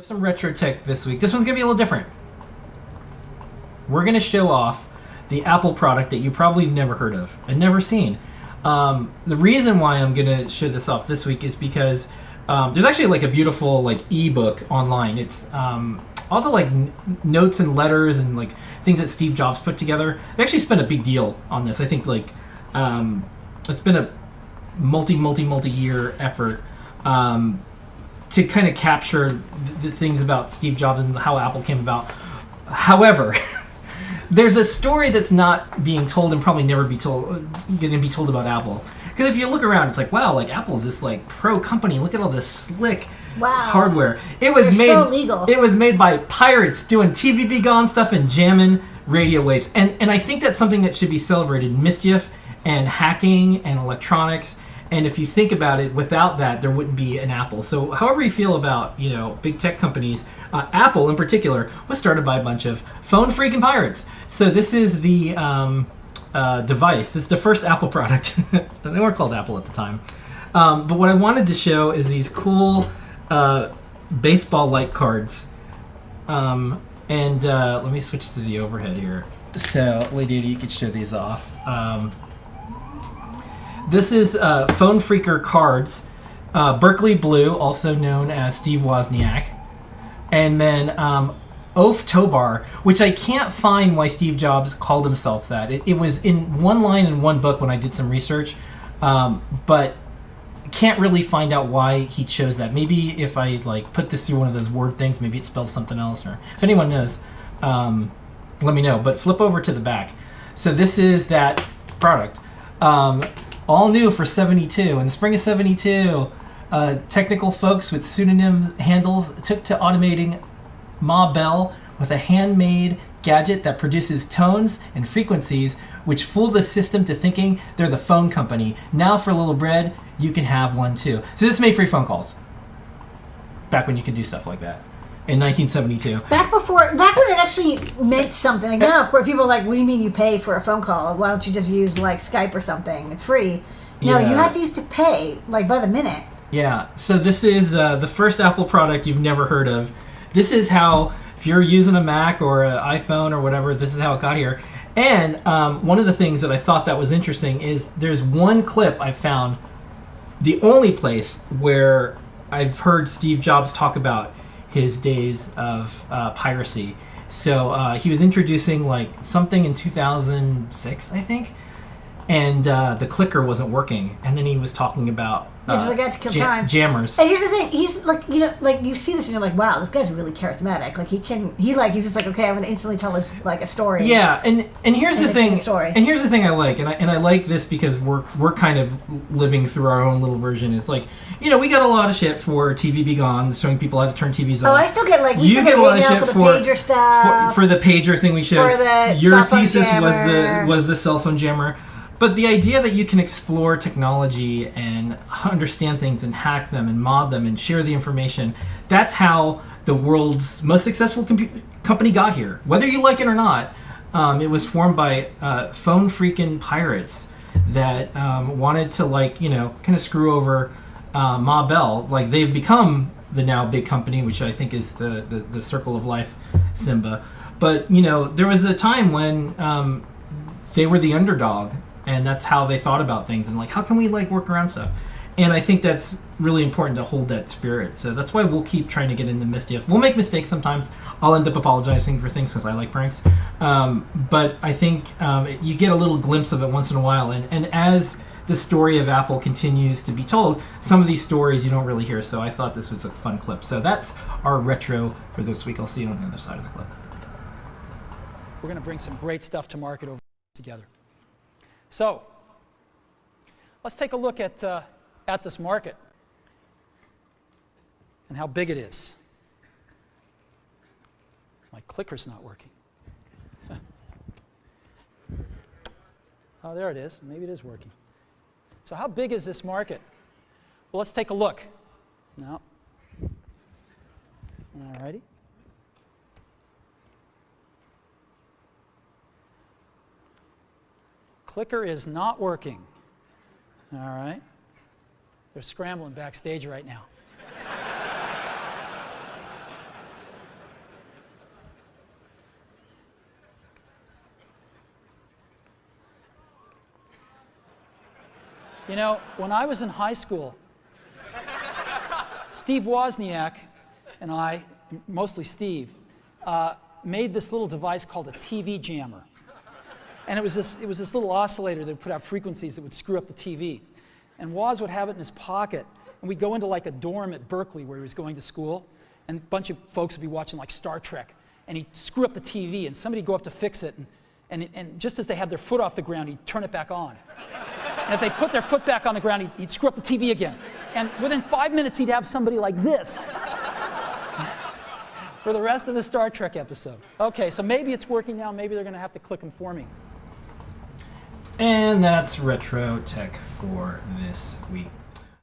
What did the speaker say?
have some retro tech this week. This one's gonna be a little different. We're gonna show off the Apple product that you probably never heard of and never seen. Um, the reason why I'm gonna show this off this week is because um, there's actually like a beautiful like ebook online. It's um, all the like notes and letters and like things that Steve Jobs put together. They actually spent a big deal on this. I think like um, it's been a multi multi multi year effort um, to kind of capture the, things about Steve Jobs and how Apple came about. However, there's a story that's not being told and probably never be told going to be told about Apple. Because if you look around, it's like wow, like Apple's this like pro company. Look at all this slick Wow. hardware. It was They're made so legal. It was made by pirates doing TV-B-Gone stuff and jamming radio waves. And and I think that's something that should be celebrated. Mischief and hacking and electronics. And if you think about it, without that, there wouldn't be an Apple. So, however you feel about you know big tech companies, uh, Apple in particular was started by a bunch of phone phreaking pirates. So this is the um, uh, device. Is the first Apple product. they weren't called Apple at the time. Um, but what I wanted to show is these cool uh, baseball-like cards. Um, and uh, let me switch to the overhead here. So, Lady, you could show these off. This is uh, Phone Freaker cards. Uh, Berkeley Blue, also known as Steve Wozniak. And then um, Oaf Tobar, which I can't find why Steve Jobs called himself that. It, it was in one line in one book when I did some research, um, but can't really find out why he chose that. Maybe if I like put this through one of those word things, maybe it spells something else. Or if anyone knows, um, let me know. But flip over to the back. So this is that product, um, all new for '72 in the spring of '72. Uh, technical folks with pseudonym handles took to automating Ma Bell with a handmade gadget that produces tones and frequencies which fool the system to thinking they're the phone company. Now for a little bread, you can have one too. So this made free phone calls. Back when you could do stuff like that. In 1972. Back before, back when it actually meant something. Like now, of course, people are like, "What do you mean you pay for a phone call? Why don't you just use like Skype or something? It's free." No, you Yeah. had to used to pay like by the minute. Yeah, so this is uh, the first Apple product you've never heard of. This is how, if you're using a Mac or an iPhone or whatever, this is how it got here. And um, one of the things that I thought that was interesting is there's one clip I found, the only place where I've heard Steve Jobs talk about his days of uh, piracy. So uh, he was introducing like something in 2006, I think, and uh, the clicker wasn't working. And then he was talking about Yeah, just uh, like, I had to kill ja- time. jammers. And here's the thing: he's like, you know, like you see this and you're like, "Wow, this guy's really charismatic." Like he can, he like, he's just like, "Okay, I'm gonna instantly tell a, like a story." Yeah, and and here's And the thing. story. And here's the thing I like, and I and I like this because we're we're kind of living through our own little version. It's like you know we got a lot of shit for TV-B-Gone, showing people how to turn TVs off. Oh. I still get like you get a lot of shit for for the pager stuff. for, for the pager thing we showed. For the Your cell phone thesis was the was the cell phone jammer. But the idea that you can explore technology and understand things and hack them and mod them and share the information, that's how the world's most successful company got here. Whether you like it or not, um, it was formed by uh, phone phreaking pirates that um, wanted to, like, you know, kind of screw over uh, Ma Bell. Like, they've become the now big company, which I think is the, the, the circle of life, Simba. But, you know, there was a time when um, they were the underdog and that's how they thought about things. And like how can we like work around stuff? And i think that's really important to hold that spirit. So that's why we'll keep trying to get into mischief. We'll make mistakes sometimes. I'll end up apologizing for things because i like pranks. Um, but i think um, you get a little glimpse of it once in a while. And, and as the story of apple continues to be told some of these stories you don't really hear. So i thought this was a fun clip. So that's our retro for this week. I'll see you on the other side of the clip. We're going to bring some great stuff to market over together. So, let's take a look at, uh, at this market and how big it is. My clicker's not working. oh, there it is. Maybe it is working. So, how big is this market? Well, let's take a look. No. All righty. clicker is not working. All right? They're scrambling backstage right now. you know, when I was in high school, Steve Wozniak and I, mostly Steve, uh, made this little device called a TV jammer. And it was, this, it was this little oscillator that would put out frequencies that would screw up the TV. And Woz would have it in his pocket. And we'd go into like a dorm at Berkeley where he was going to school. And a bunch of folks would be watching like Star Trek. And he'd screw up the TV. And somebody'd go up to fix it. And, and, and just as they had their foot off the ground, he'd turn it back on. And if they put their foot back on the ground, he'd, he'd screw up the TV again. And within five minutes, he'd have somebody like this for the rest of the Star Trek episode. Okay, so maybe it's working now. Maybe they're going to have to click them for me. And that's Retro Tech for this week.